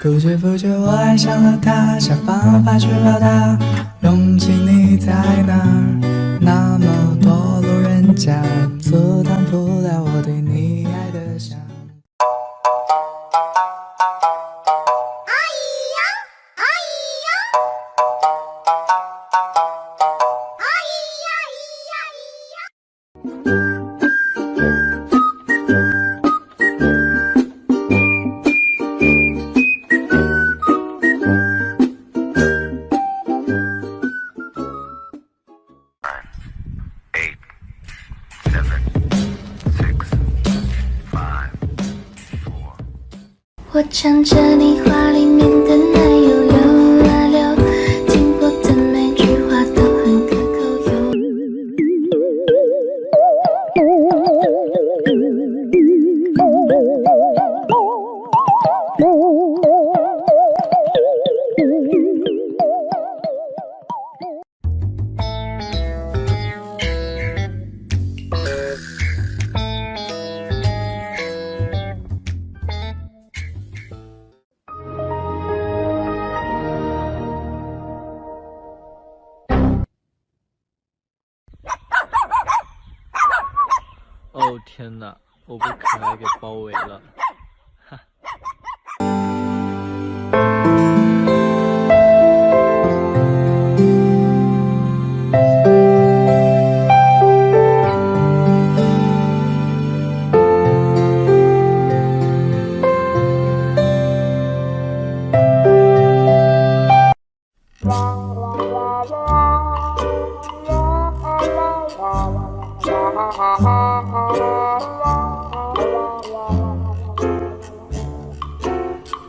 不知不觉我爱上了他，想方法去表达，勇气你在哪？那么多路人甲，阻挡不了我对你爱的想。我唱着你画哦天哪，我被可爱给包围了。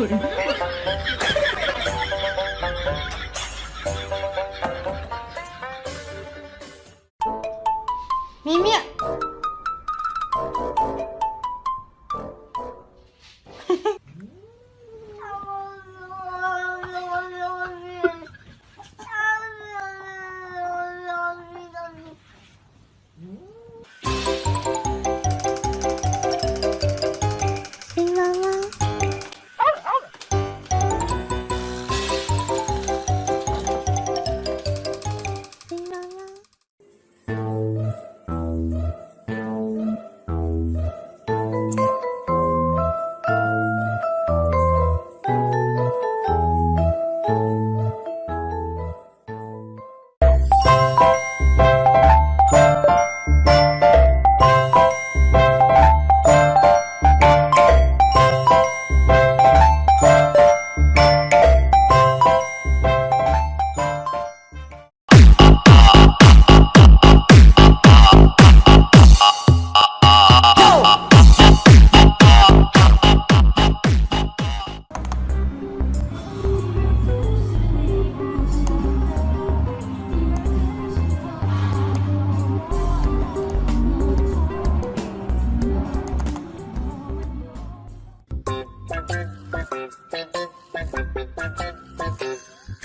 咪咪，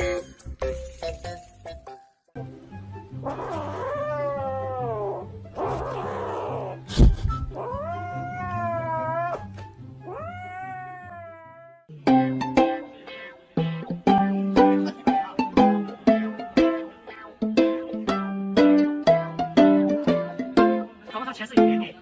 包括他前世有点点。